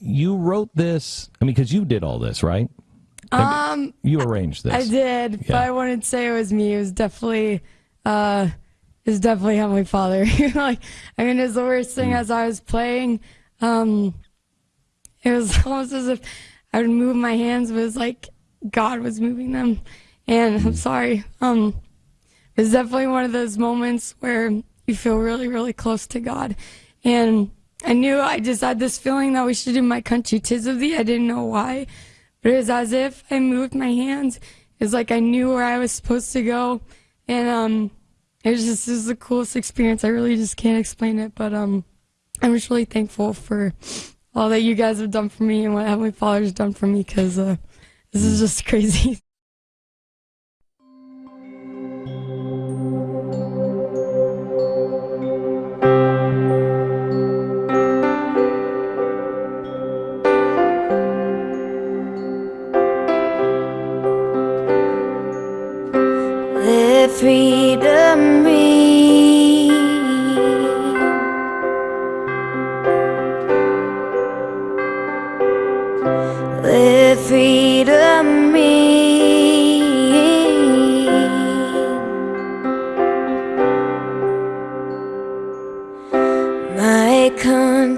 you wrote this. I mean, because you did all this, right? Um, you arranged this. I did, Yeah. but I wouldn't say it was me. It was definitely, uh, it was definitely Heavenly Father. like, I mean, it was the worst thing as I was playing. Um, it was almost as if I would move my hands, but it was like God was moving them. And I'm sorry. Um, it was definitely one of those moments where you feel really, really close to God. And I knew I just had this feeling that we should do my country tis of thee. I didn't know why, but it was as if I moved my hands. It was like I knew where I was supposed to go. And, um, it was just, it was the coolest experience. I really just can't explain it, but, um, I'm just really thankful for all that you guys have done for me and what Heavenly Father's done for me because, uh, this is just crazy.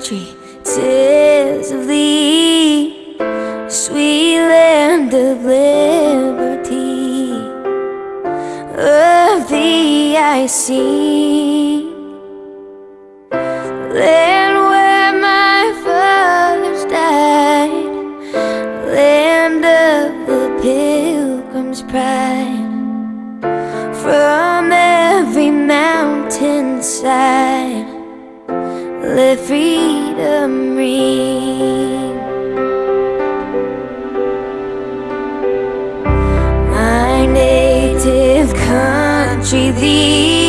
Country, tis of thee, sweet land of liberty of thee I sing. Land where my fathers died, land of the pilgrim's pride. From every mountainside, let freedom ring. my native country, thee,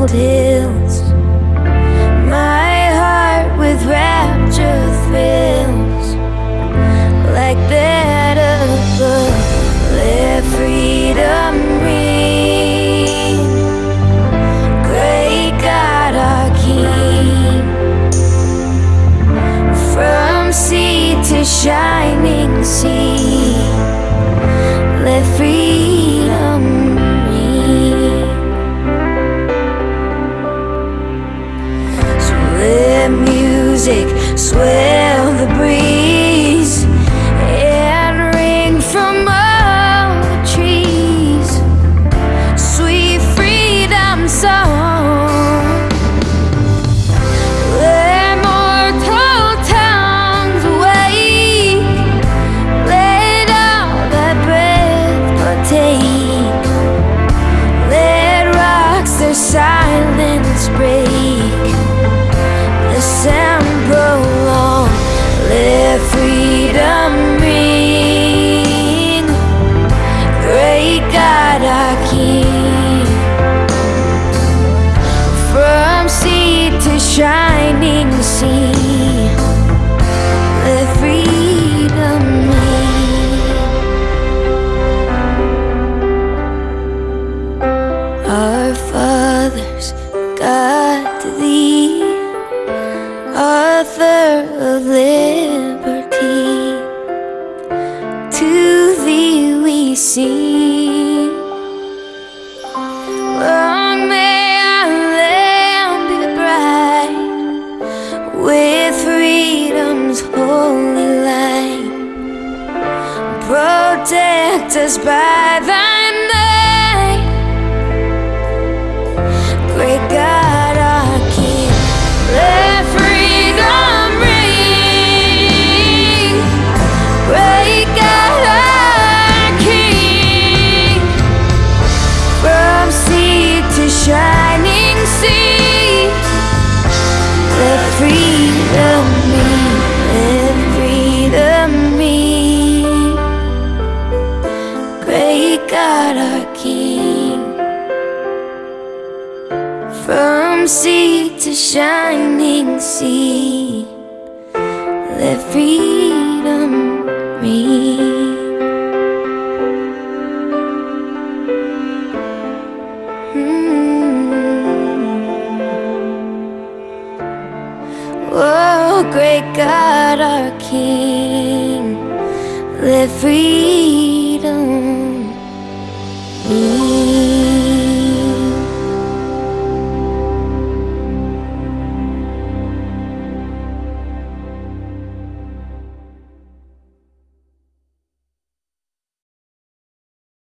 templed hills. My heart with rapture thrills like that above. Let freedom ring. Great God, our King. From sea to shining sea, let freedom music swell the breeze shining sea. Protect us from sea to shining sea. Let freedom ring. Oh, great God, our King, let freedom